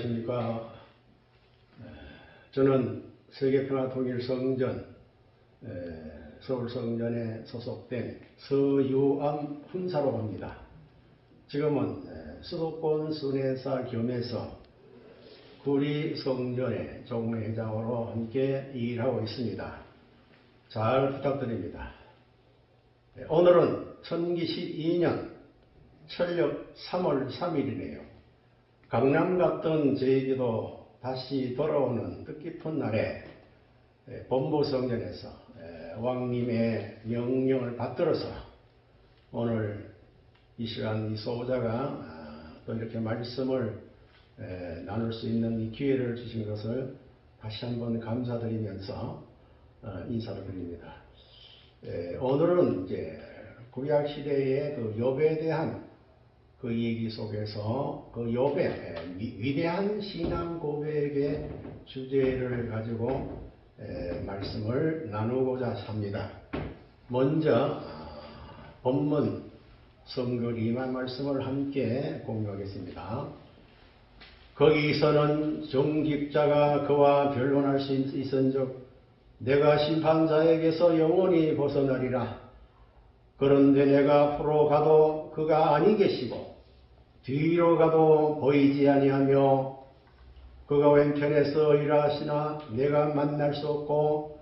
안녕하십니까. 저는 세계평화통일성전, 서울성전에 소속된 서유암 훈사로 합니다. 지금은 수도권 순회사 겸해서 구리성전의 종회장으로 함께 일하고 있습니다. 잘 부탁드립니다. 오늘은 천기시 2년 철력 3월 3일이네요. 강남 갔던 저에게도 다시 돌아오는 뜻깊은 날에 본부 성전에서 왕님의 명령을 받들어서 오늘 이 시간 이 소자가 아, 또 이렇게 말씀을 나눌 수 있는 이 기회를 주신 것을 다시 한번 감사드리면서 어, 인사를 드립니다. 오늘은 이제 구약 시대의 그 욥에 대한 그 얘기 속에서 그 욥의 위대한 신앙 고백의 주제를 가지고 말씀을 나누고자 합니다. 먼저 아, 본문 성결이만 말씀을 함께 공유하겠습니다. 거기서는 정직자가 그와 변론할 수 있은즉 내가 심판자에게서 영원히 벗어나리라. 그런데 내가 앞으로 가도 그가 아니 계시고 뒤로 가도 보이지 아니하며 그가 왼편에서 일하시나 내가 만날 수 없고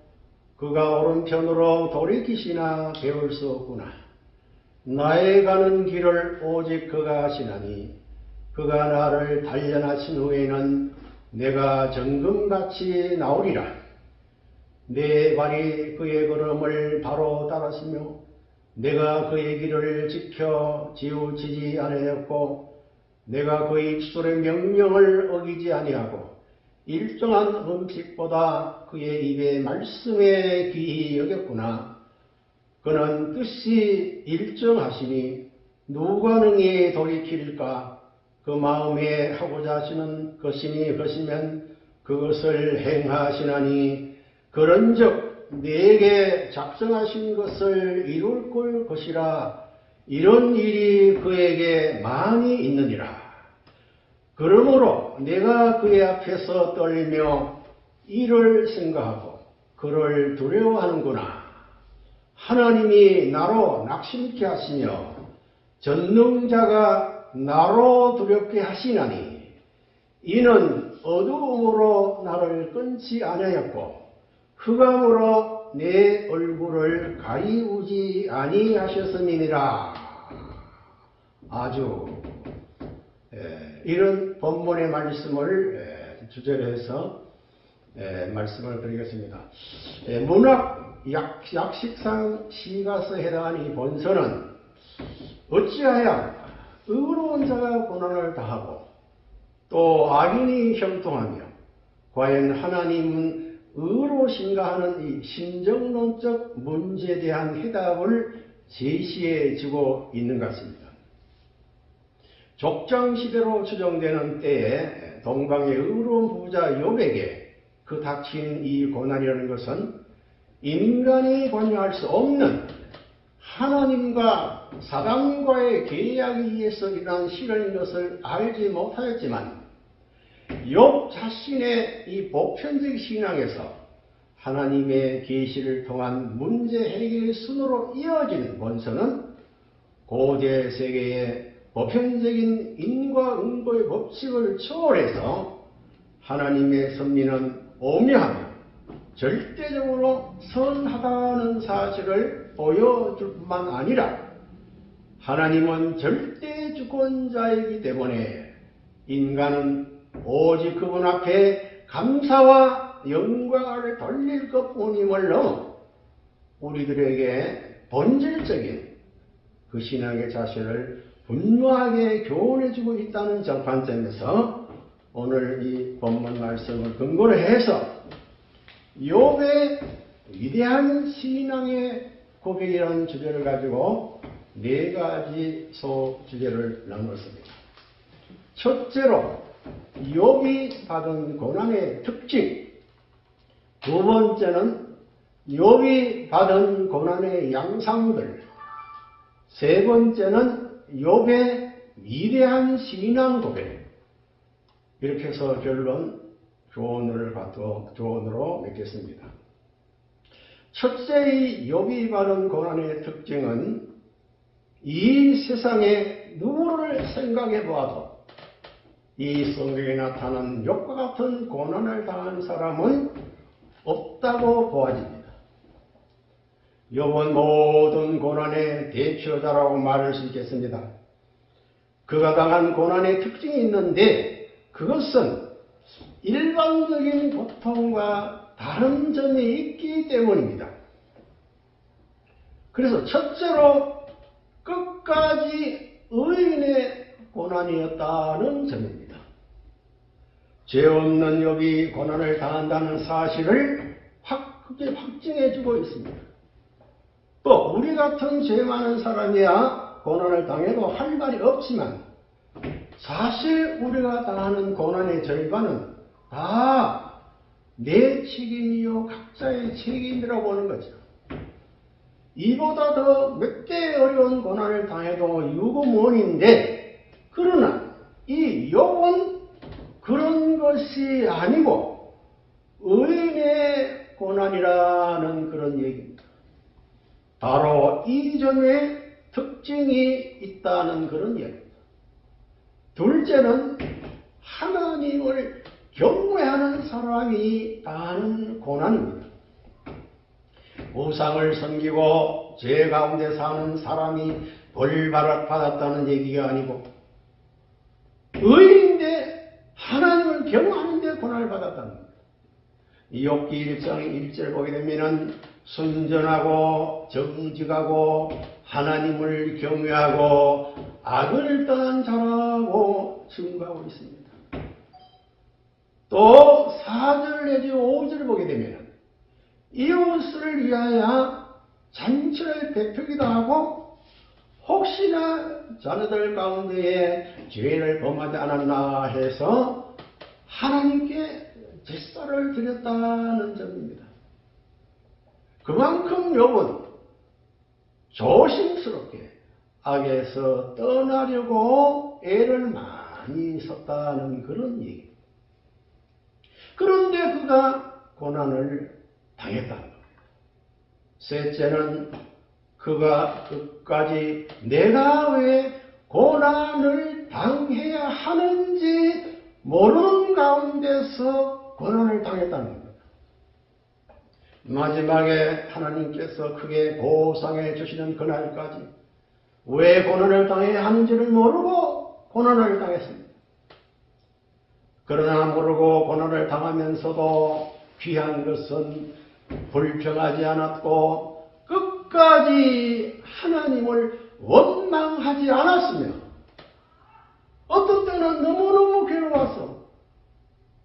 그가 오른편으로 돌이키시나 배울 수 없구나. 나의 가는 길을 오직 그가 하시나니 그가 나를 단련하신 후에는 내가 정금같이 나오리라. 내 발이 그의 걸음을 바로 따랐으며 내가 그의 길을 지켜 지우치지 아니하였고 내가 그의 입술의 명령을 어기지 아니하고 일정한 음식보다 그의 입의 말씀에 귀히 여겼구나. 그는 뜻이 일정하시니 누가 능히 돌이킬까? 그 마음에 하고자 하시는 것이니 것이면 그것을 행하시나니 그런즉 내게 작성하신 것을 이룰 것이라 이런 일이 그에게 많이 있느니라. 그러므로 내가 그의 앞에서 떨며 이를 생각하고 그를 두려워하는구나. 하나님이 나로 낙심케 하시며 전능자가 나로 두렵게 하시나니 이는 어두움으로 나를 끊지 아니하였고 흑암으로 내 얼굴을 가리우지 아니하셨음이니라. 아주 에, 이런 본문의 말씀을 에, 주제로 해서 에, 말씀을 드리겠습니다. 문학 약, 약식상 시가서 해당하는 이 본서는 어찌하여 의로운 자가 고난을 다하고 또 악인이 형통하며 과연 하나님은 의로신가 하는 이 심정론적 문제에 대한 해답을 제시해 주고 있는 것 같습니다. 족장시대로 추정되는 때에 동방의 의로운 부자 욥에게 그 닥친 이 고난이라는 것은 인간이 관여할 수 없는 하나님과 사단과의 계약에 의해서 일어난 실현인 것을 알지 못하였지만 욥 자신의 이 보편적 신앙에서 하나님의 계시를 통한 문제 해결의 순으로 이어지는 원서는 고대 세계의 보편적인 인과응보의 법칙을 초월해서 하나님의 섭리는 오묘하며 절대적으로 선하다는 사실을 보여줄 뿐만 아니라 하나님은 절대 주권자이기 때문에 인간은 오직 그분 앞에 감사와 영광을 돌릴 것뿐임을 넘어 우리들에게 본질적인 그 신앙의 자세를 분명하게 교훈해주고 있다는 정판점에서 오늘 이 본문 말씀을 근거로 해서 욥의 위대한 신앙의 고백이라는 주제를 가지고 네 가지 소 주제를 나누었습니다. 첫째로 욥이 받은 고난의 특징. 두 번째는 욥이 받은 고난의 양상들. 세 번째는 욥의 위대한 신앙 고백. 이렇게 해서 결론 조언을 받도 조언으로 맺겠습니다. 첫째의 욥이 받은 고난의 특징은 이 세상에 누구를 생각해 보아도 이 성경에 나타난 욥과 같은 고난을 당한 사람은 없다고 보아집니다. 욥은 모든 고난의 대표자라고 말할 수 있겠습니다. 그가 당한 고난의 특징이 있는데 그것은 일반적인 고통과 다른 점이 있기 때문입니다. 그래서 첫째로 끝까지 의인의 고난이었다는 점입니다. 죄 없는 욥이 고난을 당한다는 사실을 확, 크게 확증해주고 있습니다. 또 우리 같은 죄 많은 사람이야 고난을 당해도 할 말이 없지만 사실 우리가 당하는 고난의 절반은 다 내 책임이요 각자의 책임이라고 보는 거죠. 이보다 더몇배 어려운 고난을 당해도 유구무원인데 그러나 이 욥은 그런 것이 아니고 의인의 고난이라는 그런 얘기입니다. 바로 이 점에 특징이 있다는 그런 얘기입니다. 둘째는 하나님을 경외하는 사람이 당하는 고난입니다. 우상을 섬기고 죄 가운데 사는 사람이 벌 받았다는 얘기가 아니고 의인인데 하나님을 경외하는데 받았다는 겁니다. 욥기 1장 1절 보게 되면은 순전하고 정직하고 하나님을 경외하고 악을 떠난 자라고 증거하고 있습니다. 또 4절 내지 5절 보게 되면 이웃을 위하여 잔치를 베풀기도 하고 혹시나 자녀들 가운데에 죄를 범하지 않았나 해서 하나님께 제사를 드렸다는 점입니다. 그만큼 욥은 조심스럽게 악에서 떠나려고 애를 많이 썼다는 그런 얘기. 그런데 그가 고난을 당했다는 겁니다. 셋째는 그가 끝까지 내가 왜 고난을 당해야 하는지 모르는 가운데서 고난을 당했다는 겁니다. 마지막에 하나님께서 크게 보상해 주시는 그날까지 왜 고난을 당해야 하는지를 모르고 고난을 당했습니다. 그러나 모르고 고난을 당하면서도 귀한 것은 불평하지 않았고 끝까지 하나님을 원망하지 않았으며 어떤 때는 너무너무 괴로워서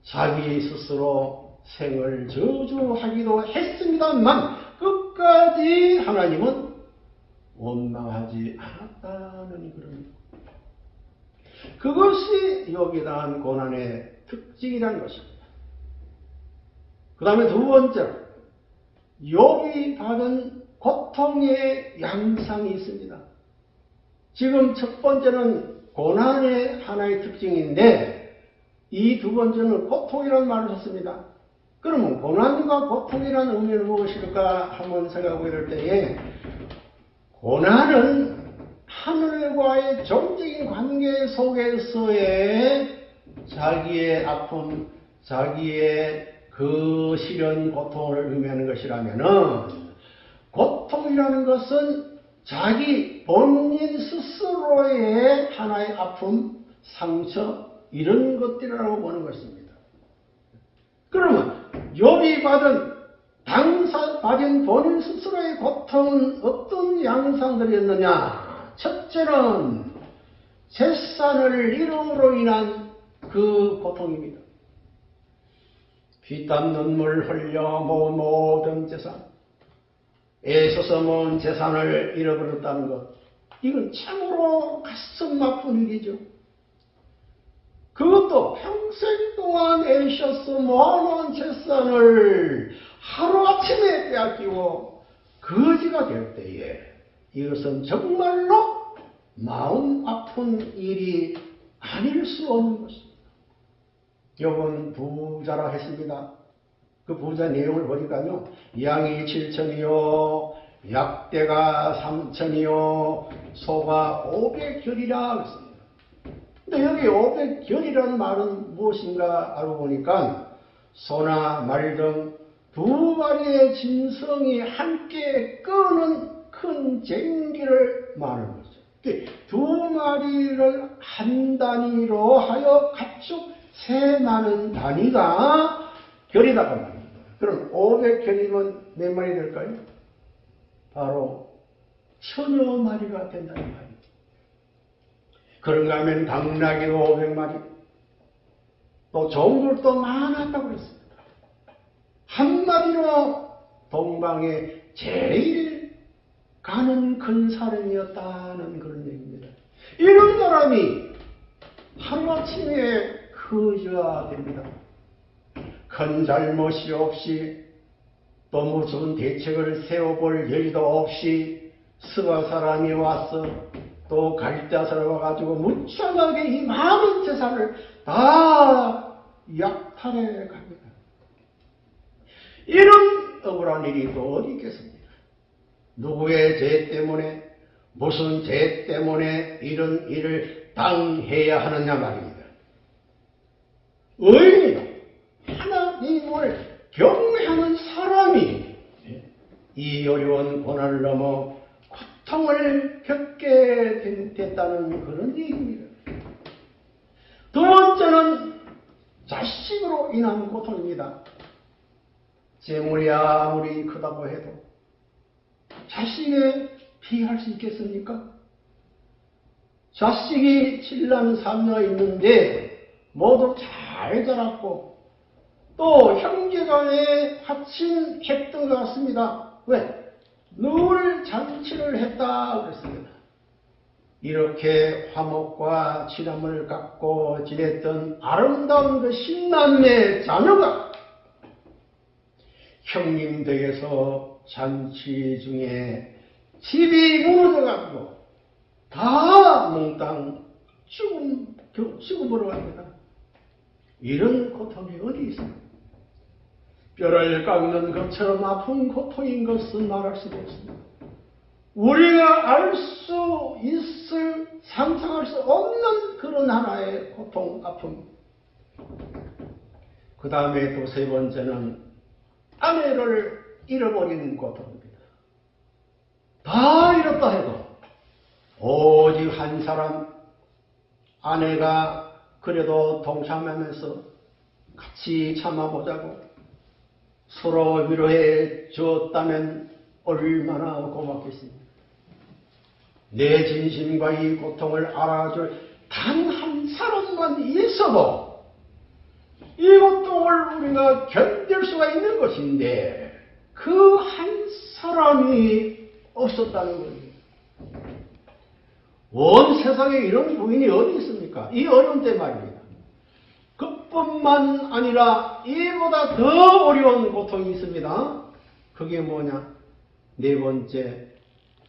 자기 스스로 생을 저주하기도 했습니다만 끝까지 하나님은 원망하지 않았다는 그런 그것이 여기에 대한 고난의 특징이라는 것입니다. 그 다음에 두 번째로 욥이 받은 고통의 양상이 있습니다. 지금 첫 번째는 고난의 하나의 특징인데 이 두 번째는 고통이라는 말을 썼습니다. 그러면 고난과 고통이라는 의미는 무엇일까 한번 생각해 볼 때에 고난은 하늘과의 정적인 관계 속에서의 자기의 아픔, 자기의 그 시련, 고통을 의미하는 것이라면은 고통이라는 것은 자기 본인 스스로의 하나의 아픔, 상처 이런 것들이라고 보는 것입니다. 그러면 욥이 받은 당사 받은 본인 스스로의 고통은 어떤 양상들이었느냐? 첫째는 재산을 잃음으로 인한 그 고통입니다. 피땀 눈물 흘려 모은 모든 재산, 애써서 모은 재산을 잃어버렸다는 것, 이건 참으로 가슴 아픈 일이죠. 그것도 평생 동안 애써서 모아놓은 재산을 하루아침에 빼앗기고 거지가 될 때에 이것은 정말로 마음 아픈 일이 아닐 수 없는 것입니다. 여분 부자라 했습니다. 그 부자 내용을 보니까요. 양이 7천이요, 약대가 3천이요, 소가 500결이라 그랬습니다. 근데 여기 500결이라는 말은 무엇인가 알고 보니까 소나 말 등 두 마리의 짐승이 함께 끄는 큰 쟁기를 말하는 거죠. 두 마리를 한 단위로 하여 가축 세 많은 단위가 결이다고 말합니다. 그럼 500결이면 몇 마리 될까요? 바로 천여 마리가 된다는 말이죠. 그런가 하면 당나귀도 500마리, 또 종들도 많았다고 그랬습니다. 한 마리로 동방에 제일 가는 큰 사람이었다는 그런 얘기입니다. 이런 사람이 하루아침에 거지가 됩니다. 큰 잘못이 없이 또 무슨 대책을 세워볼 여유도 없이 스바 사람이 와서 또 갈대사를 와가지고 무참하게 이 많은 재산을 다 약탈해 갑니다. 이런 억울한 일이 또 어디 있겠습니까? 누구의 죄 때문에 무슨 죄 때문에 이런 일을 당해야 하느냐 말입니다. 의인 하나님을 경외하는 사람이 이 어려운 고난을 넘어 고통을 겪게 됐다는 그런 얘기입니다. 두 번째는 자식으로 인한 고통입니다. 재물이 아무리 크다고 해도 자식에 피할 수 있겠습니까? 자식이 7남 3녀 있는데 모두 잘 자랐고 또 형제간에 합친 했던 것 같습니다. 왜? 늘 잔치를 했다 그랬습니다. 이렇게 화목과 친함을 갖고 지냈던 아름다운 그 신남의 자녀가 형님 댁에서 잔치 중에 집이 무너져가지고 다 몽땅 죽음, 죽음으로 갑니다. 이런 고통이 어디 있습니까? 뼈를 깎는 것처럼 아픈 고통인 것은 말할 수도 없습니다. 우리가 알 수 있을, 상상할 수 없는 그런 하나의 고통, 아픔. 그 다음에 또 세 번째는 아내를 잃어버리는 고통입니다. 다 잃었다 해도 오직 한 사람 아내가 그래도 동참하면서 같이 참아보자고 서로 위로해 주었다면 얼마나 고맙겠습니까? 내 진심과 이 고통을 알아줄 단 한 사람만 있어도 이 고통을 우리가 견딜 수가 있는 것인데 그 한 사람이 없었다는 거예요. 온 세상에 이런 부인이 어디 있습니까? 이 어려운 때 말입니다. 그뿐만 아니라 이보다 더 어려운 고통이 있습니다. 그게 뭐냐? 네 번째,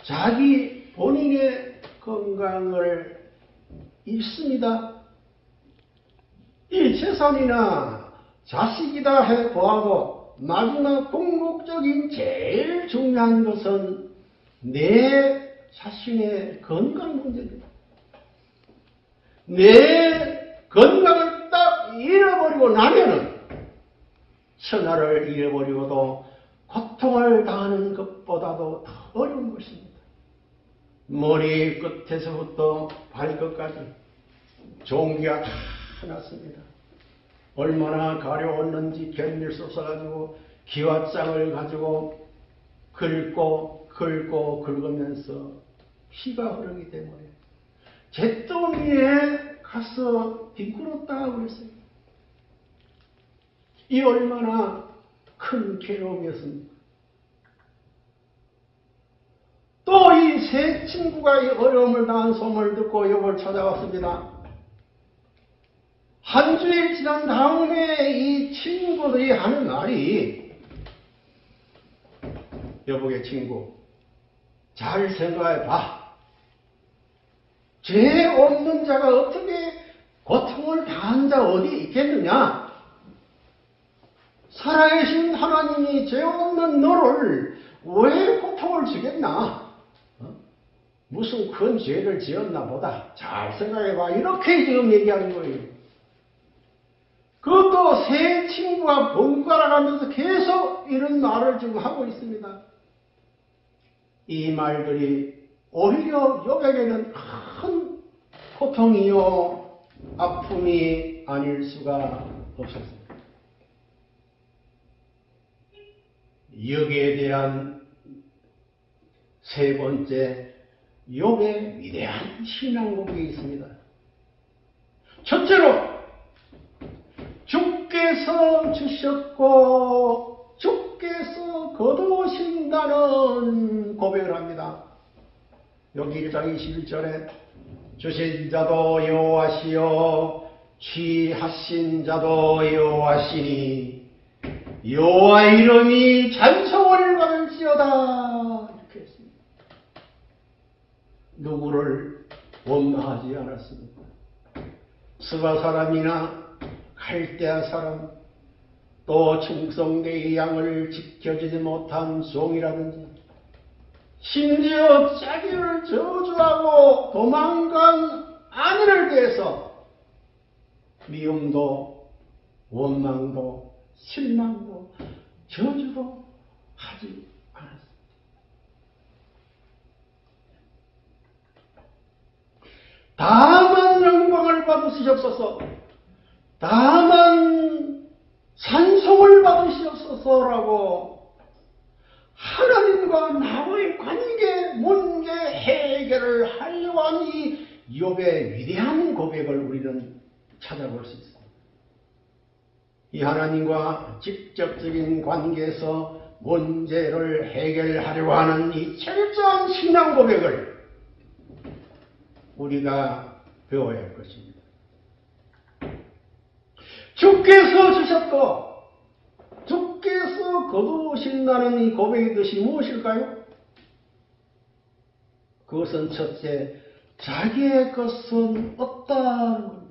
자기 본인의 건강을 잃습니다. 이 재산이나 자식이다 해 보아도 마지막 궁극적인 제일 중요한 것은 내 자신의 건강 문제입니다. 내 건강을 딱 잃어버리고 나면은 천하를 잃어버리고도 고통을 당하는 것보다도 더 어려운 것입니다. 머리 끝에서부터 발끝까지 종기가 다 났습니다. 얼마나 가려웠는지 견딜 수 없어가지고 기와장을 가지고 긁고 긁고 긁으면서 피가 흐르기 때문에 잿더미에 가서 뒹굴었다 그랬어요. 이 얼마나 큰 괴로움이었습니까? 또 이 세 친구가 이 어려움을 당한 소문을 듣고 여보를 찾아왔습니다. 한 주일 지난 다음에 이 친구들이 하는 말이 여보의 친구 잘 생각해 봐. 죄 없는 자가 어떻게 고통을 당한 자 어디 있겠느냐? 살아계신 하나님이 죄 없는 너를 왜 고통을 주겠나? 어? 무슨 큰 죄를 지었나 보다. 잘 생각해봐. 이렇게 지금 얘기하는 거예요. 그것도 새 친구가 번갈아 가면서 계속 이런 말을 지금 하고 있습니다. 이 말들이 오히려 여백에는 큰 고통이요, 아픔이 아닐 수가 없었습니다. 여기에 대한 세 번째 욥의 위대한 신앙 고백이 있습니다. 첫째로 주께서 주셨고 주께서 거두신다는 고백을 합니다. 여기 1장 21절에 주신 자도 여호와시요 취하신 자도 여호와시니 여호와 이름이 찬송을 받을지어다 이렇게 했습니다. 누구를 원망하지 않았습니다. 스바 사람이나 갈대아 사람 또 충성대의 양을 지켜주지 못한 종이라든지 심지어 자기를 저주하고 도망간 아내를 대해서 미움도 원망도 실망도 저주도 하지 않았습니다. 다만 영광을 받으시옵소서. 다만 산송을 받으시옵소서라고 하나님과 나의 관계, 문제 해결을 이 욥의 위대한 고백을 우리는 찾아볼 수 있습니다. 이 하나님과 직접적인 관계에서 문제를 해결하려고 하는 이 철저한 신앙 고백을 우리가 배워야 할 것입니다. 주께서 주셨고 주께서 거두신다는 이 고백의 뜻이 무엇일까요? 그것은 첫째, 자기의 것은 없다는.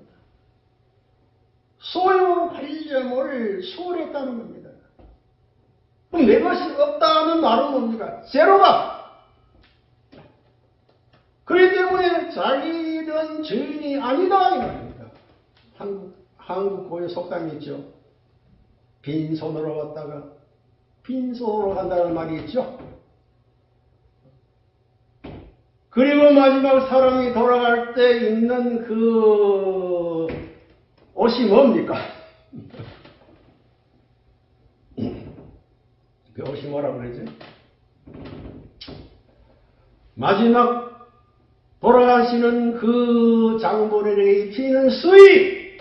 소유하려을 수월했다는 겁니다. 그럼 내 것이 없다는 말은 뭡니까? 제로다. 그렇기 때문에 자기는 주인이 아니다 이 말입니다. 한국 한국 고유 속담이 있죠. 빈손으로 왔다가 빈손으로 간다는 말이 있죠. 그리고 마지막 사람이 돌아갈 때 입는 그 옷이 뭡니까? 그 옷이 뭐라 그러지? 마지막 돌아가시는 그 장본인에게 입히는 수의!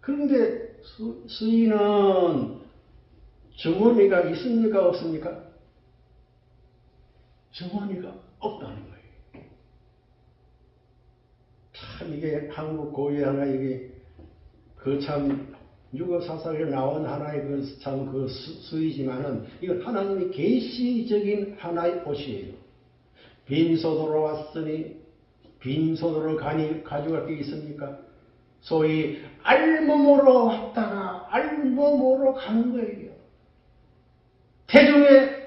그런데 수, 수의는 주머니가 있습니까? 없습니까? 주머니가 없다는 거예요. 참 이게 한국 고유 하나 이게 그참 유거사설에 나온 하나의 그 참 그 수이지만은 이건 하나님이 계시적인 하나의 옷이에요. 빈손으로 왔으니 빈손으로 가니 가져갈 게 있습니까? 소위 알몸으로 왔다가 알몸으로 간 거예요. 태중에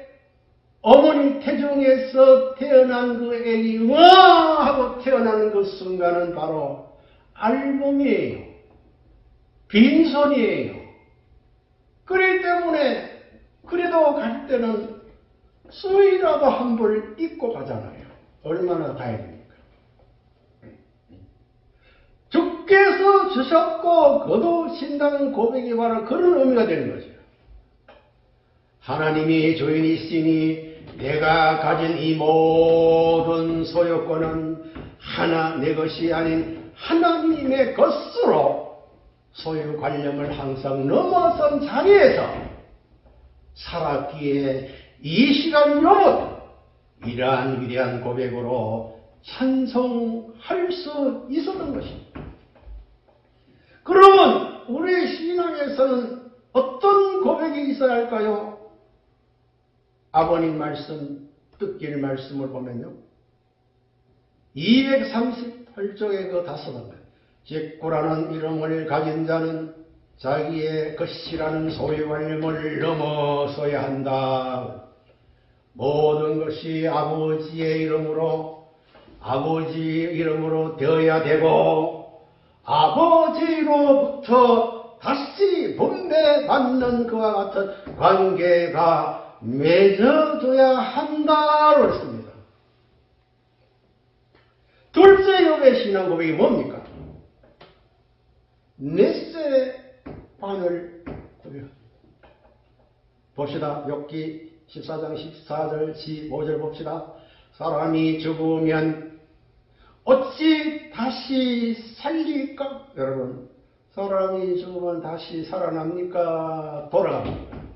어머니 태중에서 태어난 그 애기 와 하고 태어나는 그 순간은 바로 알몸이에요. 빈손이에요. 그렇기 때문에 그래도 갈 때는 수이라도 한 벌 입고 가잖아요. 얼마나 다행입니까? 주께서 주셨고 거두신다는 고백이 바로 그런 의미가 되는 거죠. 하나님이 주인이시니 내가 가진 이 모든 소유권은 하나 내 것이 아닌 하나님의 것으로 소유 관념을 항상 넘어선 자리에서 살았기에 이 시간 영원 이러한 위대한 고백으로 찬송할 수 있었던 것입니다. 그러면 우리 신앙에서는 어떤 고백이 있어야 할까요? 아버님 말씀, 뜻길 말씀을 보면요. 238쪽의 그 다섯 번. 직구라는 이름을 가진 자는 자기의 것이라는 소유관념을 넘어서야 한다. 모든 것이 아버지의 이름으로 아버지 이름으로 되어야 되고 아버지로부터 다시 분배받는 그와 같은 관계가 맺어져야 한다고 했습니다. 둘째 욥의 신앙 고백이 뭡니까? 넷세 반을 고백합니다. 봅시다. 욥기 14장 14절 15절 봅시다. 사람이 죽으면 어찌 다시 살릴까? 여러분, 사람이 죽으면 다시 살아납니까? 돌아갑니까?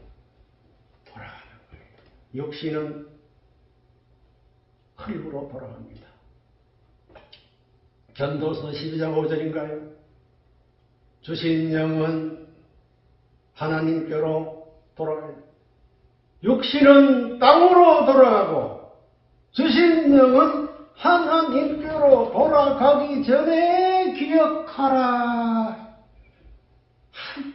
육신은 흙으로 돌아갑니다. 전도서 12장 5절인가요? 주신 영은 하나님께로 돌아가요. 육신은 땅으로 돌아가고 주신 영은 하나님께로 돌아가기 전에 기억하라.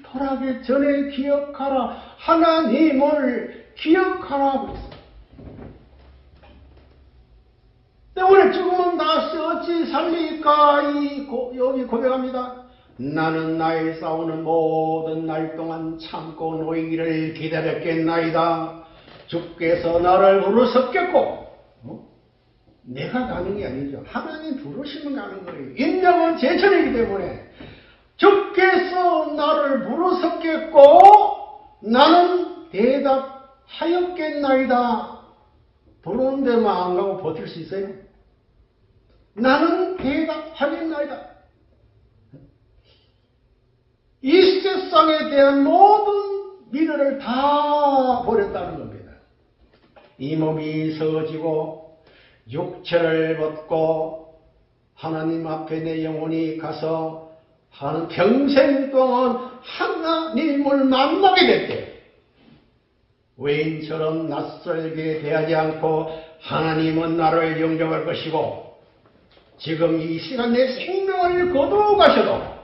돌아가기 전에 기억하라. 하나님을 기억하라. 때문에 죽으면 다시 어찌 살릴까? 이 고, 여기 고백합니다. 나는 나의 싸우는 모든 날 동안 참고 노이기를 기다렸겠나이다. 주께서 나를 부르셨겠고, 어? 내가 가는 게 아니죠. 하나님 부르시면 가는 거예요. 인정은 제천이기 때문에 주께서 나를 부르셨겠고, 나는 대답 하였겠나이다. 부르는 데만 안 가고 버틸 수 있어요? 나는 대답하겠나이다. 이 세상에 대한 모든 미래를 다 버렸다는 겁니다. 이 몸이 서지고 육체를 벗고 하나님 앞에 내 영혼이 가서 하는 평생 동안 하나님을 만나게 될 때, 외인처럼 낯설게 대하지 않고 하나님은 나를 영접할 것이고, 지금 이 시간 내 생명을 거두어 가셔도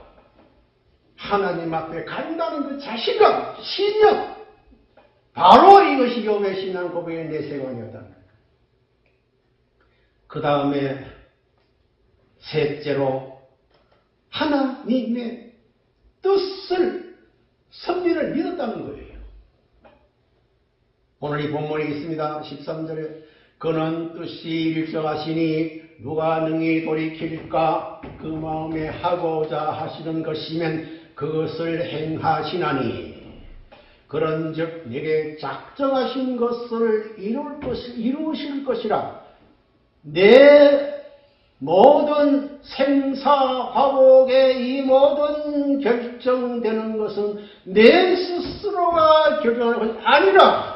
하나님 앞에 간다는 그 자신감, 신념, 바로 이것이 교회 신앙 고백의 내세관이었다. 그 다음에 셋째로 하나님의 뜻을 섭리를 믿었다는 거예요. 오늘 이 본문이 있습니다. 13절에 그는 뜻이 일정하시니 누가 능히 돌이킬까? 그 마음에 하고자 하시는 것이면 그것을 행하시나니. 그런즉 내게 작정하신 것을 이룰 것 이루실 것이라. 내 모든 생사화복의 이 모든 결정되는 것은 내 스스로가 결정하는 것이 아니라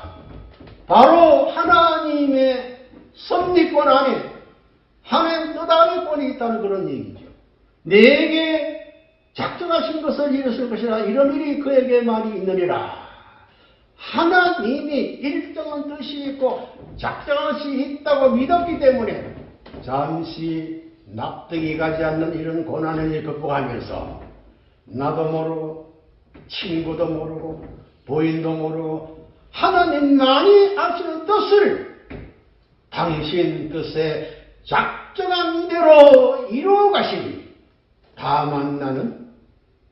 바로 하나님의 섭리권 안에 하나님 뜻 안에 권이 있다는 그런 얘기죠. 내게 작정하신 것을 이루실 것이라 이런 일이 그에게 말이 있느니라. 하나님이 일정한 뜻이 있고 작정한 뜻이 있다고 믿었기 때문에 잠시 납득이 가지 않는 이런 고난을 극복하면서 나도 모르고 친구도 모르고 부인도 모르고 하나님만이 아시는 뜻을 당신 뜻에 작정한 대로 이루어 가시니 다만 나는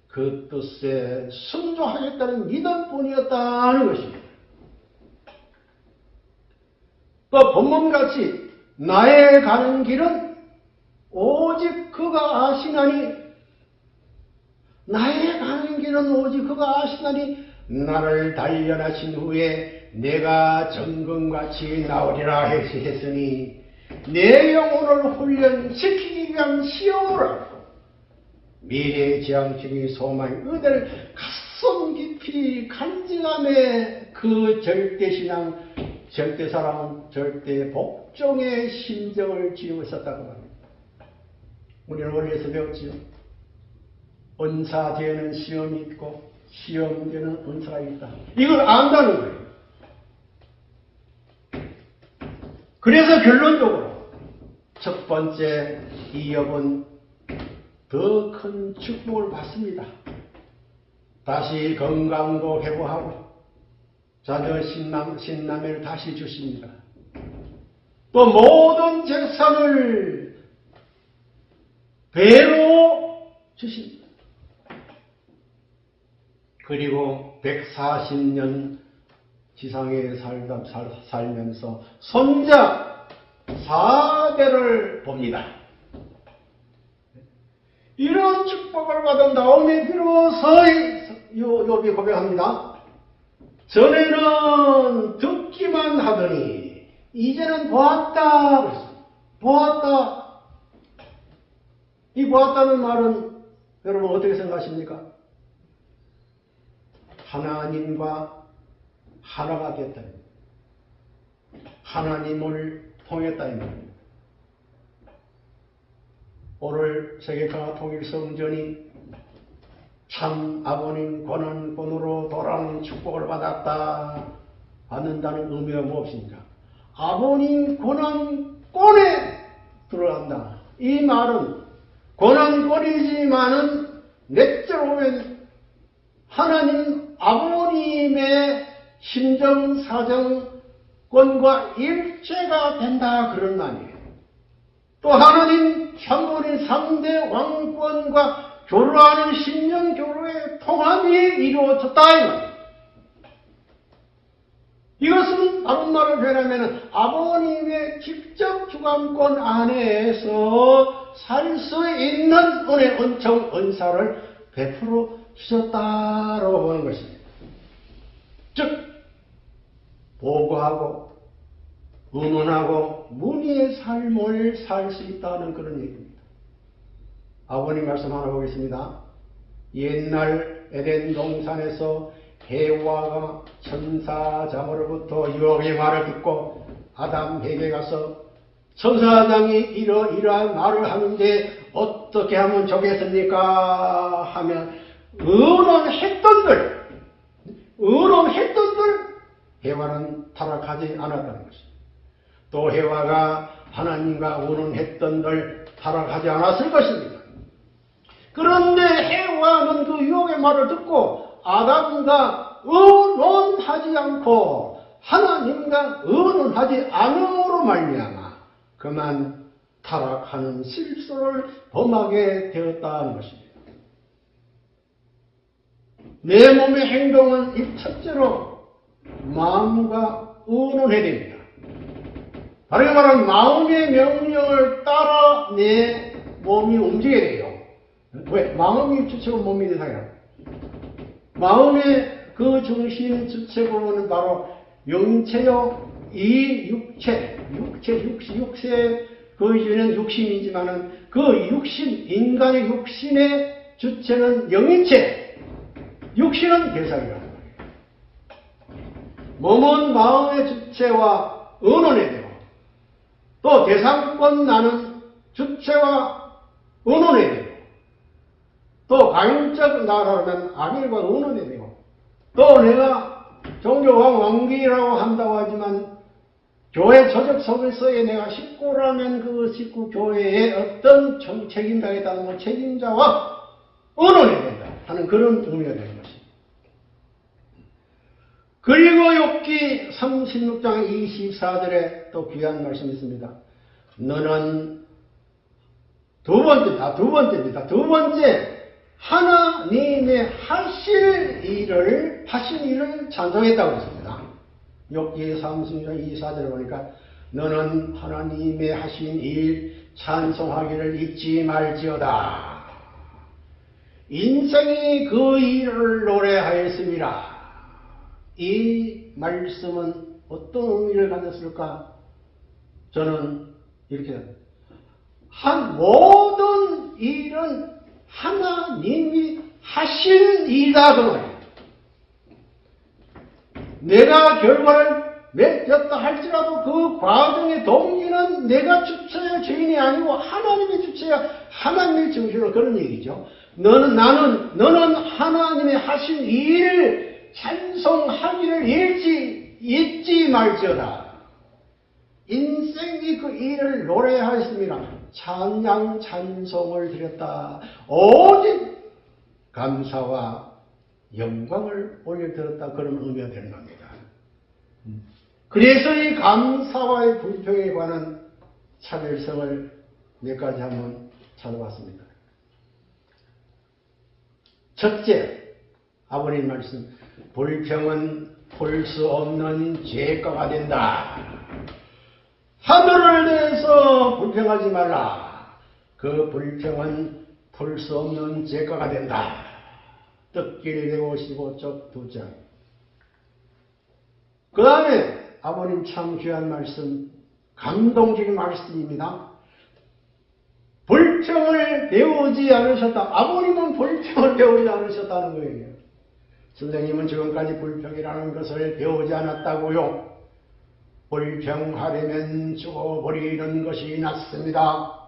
그 뜻에 순종하겠다는 믿음뿐이었다는 것입니다. 또 본문같이 나의 가는 길은 오직 그가 아시나니 나의 가는 길은 오직 그가 아시나니 나를 단련하신 후에 내가 정금같이 나오리라 했으니 내 영혼을 훈련시키기 위한 시험을 미래의 지향적인 소망, 그들 가슴 깊이 간직함에 그 절대신앙, 절대사랑, 절대 복종의 심정을 지니고 있었다고 합니다. 우리는 원리에서 배웠지요. 은사 뒤에는 시험이 있고, 시험 뒤에는 은사가 있다. 이걸 안다는 거예요. 그래서 결론적으로 첫 번째 이업은 더 큰 축복을 받습니다. 다시 건강도 회복하고 자녀 신남, 신남을 다시 주십니다. 또 모든 재산을 배로 주십니다. 그리고 140년 지상에 살다, 살, 살면서 손자 4대를 봅니다. 이런 축복을 받은 다음에 비로소 욥이 고백합니다. 전에는 듣기만 하더니 이제는 보았다. 보았다. 이 보았다는 말은 여러분 어떻게 생각하십니까? 하나님과 하나가 됐다. 하나님을 통했다. 오늘 세계가 통일성전이 참 아버님 권한권으로 돌아오는 축복을 받았다. 받는다는 의미가 무엇입니까? 아버님 권한권에 들어간다. 이 말은 권한권이지만은 넷째로 보면 하나님 아버님의 심정 사정권과 일체가 된다 그런 말이에요. 또 하나님 참고인 상대 왕권과 교류하는 신령교류의 통합이 이루어졌다 이 말이에요. 이것은 다른 말을 표현하면 아버님의 직접 주관권 안에서 살 수 있는 은혜, 은총, 은사를 베풀어 주셨다라고 보는 것입니다. 즉, 보고하고, 의논하고, 문의의 삶을 살 수 있다는 그런 얘기입니다. 아버님 말씀 하나 보겠습니다. 옛날 에덴 동산에서 해와가 천사장으로부터 유혹의 말을 듣고 아담에게 가서 천사장이 이러이러한 말을 하는데 어떻게 하면 좋겠습니까? 하면 의논했던들 의논했던들 해와는 타락하지 않았다는 것입니다. 또 해와가 하나님과 의논했던들 타락하지 않았을 것입니다. 그런데 해와는 그 유혹의 말을 듣고 아담과 의논하지 않고 하나님과 의논하지 않음으로 말미암아 그만 타락하는 실수를 범하게 되었다는 것입니다. 내 몸의 행동은 이 첫째로 마음과 의논해야 됩니다. 다르게 말하면 마음의 명령을 따라 내 몸이 움직여야 돼요. 왜? 마음이 주체고 몸이 대상이라. 마음의 그 중심 주체고는 바로 영체요, 이 육체, 육체, 육시, 육체, 그 주는 육신이지만은 그 육신, 인간의 육신의 주체는 영인체, 육신은 대상이라는 거예요. 몸은 마음의 주체와 의논해야 되고, 또 대상권 나는 주체와 의논해야 되고, 또 가인적 나라면 아벨과 의논해야 되고, 또 내가 종교왕 왕비라고 한다고 하지만 교회 조직 속에서의 내가 식구라면 그 식구 교회의 어떤 책임자에다는 뭐 책임자와 의논해야 된다 하는 그런 의미가 것입니다. 그리고 욥기 36장 24절에 또 귀한 말씀이 있습니다. 너는 두 번째 다, 두 번째입니다. 두 번째, 하나님의 하실 일을, 하신 일을 찬송했다고 했습니다. 욥기 36장 24절에 보니까 너는 하나님의 하신 일 찬송하기를 잊지 말지어다. 인생이 그 일을 노래하였습니다. 이 말씀은 어떤 의미를 가졌을까? 저는 이렇게 한 모든 일은 하나님이 하신 일이다 그 말이에요. 내가 결과를 맺었다 할지라도 그 과정의 동기는 내가 주체의 주인이 아니고 하나님의 주체야 하나님의 중심으로 그런 얘기죠. 너는 나는 너는 하나님의 하신 일을 찬송하기를 잃지 잊지 말지어다. 인생이 그 일을 노래하였습니다. 찬양 찬송을 드렸다. 오직 감사와 영광을 올려드렸다. 그런 의미가 되는 겁니다. 그래서 이 감사와의 불평에 관한 차별성을 몇 가지 한번 찾아봤습니다. 첫째, 아버님 말씀, 불평은 풀수 없는 죄가가 된다. 하늘을 대해서 불평하지 말라. 그 불평은 풀 수 없는 죄가가 된다. 뜻길 155쪽 두 장. 그 다음에 아버님 참 귀한 말씀, 감동적인 말씀입니다. 불평을 배우지 않으셨다. 아버님은 불평을 배우지 않으셨다는 거예요. 선생님은 지금까지 불평이라는 것을 배우지 않았다고요. 불평하려면 죽어버리는 것이 낫습니다.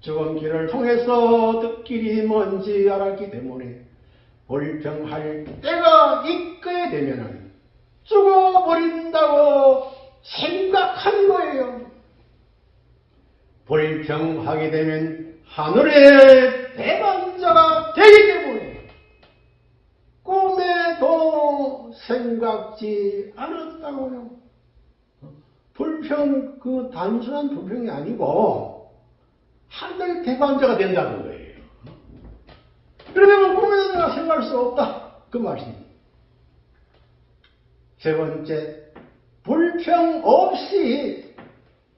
죽은 길을 통해서 듣길이 뭔지 알았기 때문에 불평할 때가 있게 되면은 죽어버린다고 생각한 거예요. 불평하게 되면 하늘의 대반자가 되기 때문에 꿈에도 생각지 않았다고요. 불평, 그 단순한 불평이 아니고 하늘 대반자가 된다는 거예요. 그러면 꿈에도 내가 생각할 수 없다. 그 말씀입니다. 세 번째, 불평 없이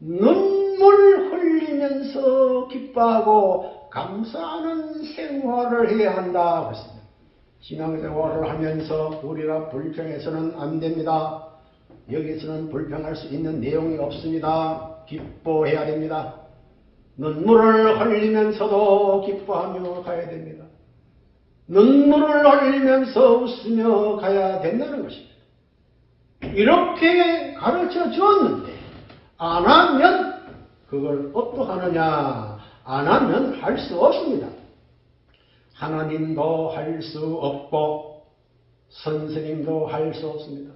눈물 흘리면서 기뻐하고 감사하는 생활을 해야 한다. 그랬습니다. 신앙생활을 하면서 우리가 불평해서는 안 됩니다. 여기서는 불평할 수 있는 내용이 없습니다. 기뻐해야 됩니다. 눈물을 흘리면서도 기뻐하며 가야 됩니다. 눈물을 흘리면서 웃으며 가야 된다는 것입니다. 이렇게 가르쳐 주었는데 안 하면 그걸 어떠하느냐 안 하면 할 수 없습니다. 하나님도 할 수 없고 선생님도 할 수 없습니다.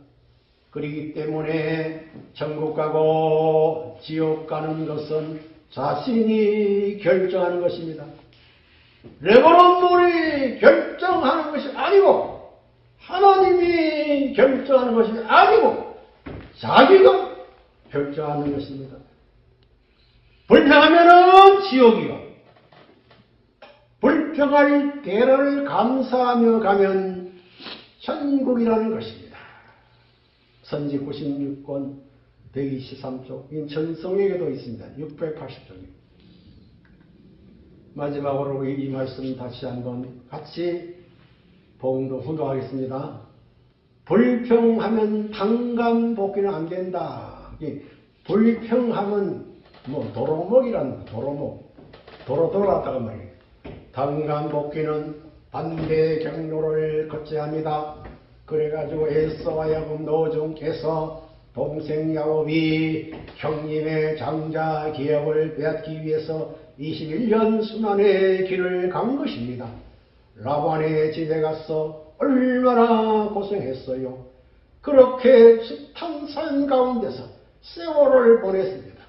그렇기 때문에 천국 가고 지옥 가는 것은 자신이 결정하는 것입니다. 레버런물이 결정하는 것이 아니고 하나님이 결정하는 것이 아니고 자기가 결정하는 것입니다. 불평하면은 지옥이요. 불평할 때를 감사하며 가면 천국이라는 것입니다. 선지 96권 123쪽 인천성에게도 있습니다. 680쪽입니다. 마지막으로 이 말씀 다시 한번 같이 봉도 훈도하겠습니다. 불평하면 당감복기는 안 된다. 불평하면 뭐 도로목이란 도로목 도로 돌아갔다가 말이에요. 당감복기는 반대 경로를 거쳐야 합니다. 그래가지고 에서와 야곱 노종께서 동생 야곱이 형님의 장자 기업을 빼앗기 위해서 21년 순환의 길을 간 것입니다. 라반의 집에 가서 얼마나 고생했어요. 그렇게 숱한 산 가운데서 세월을 보냈습니다.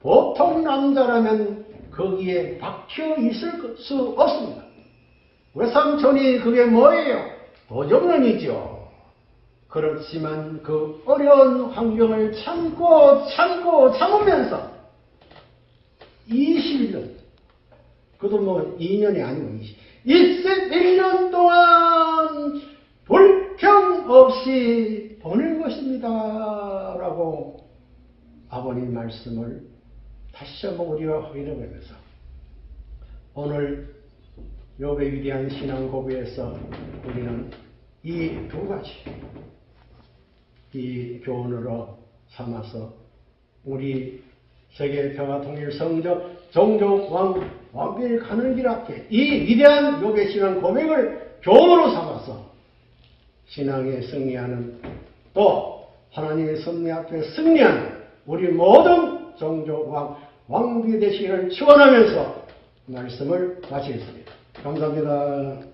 보통 남자라면 거기에 박혀 있을 수 없습니다. 외삼촌이 그게 뭐예요? 도적론이죠. 그렇지만 그 어려운 환경을 참고 참고 참으면서 20년, 그도 뭐 2년이 아니고 20, 21년 동안 불평 없이 보낼 것입니다. 라고 아버님 말씀을 다시 한번 우리가 확인해 보면서 오늘 요배 위대한 신앙 고비에서 우리는 이 두 가지 이 교훈으로 삼아서 우리 세계 평화 통일 성적 종족 왕 왕비를 가는 길 앞에 이 위대한 요배 신앙 고백을 교훈으로 삼아서 신앙에 승리하는 또 하나님의 섭리 앞에 승리하는 우리 모든 종족 왕 왕비 되시기를 축원하면서 말씀을 마치겠습니다. 감사합니다.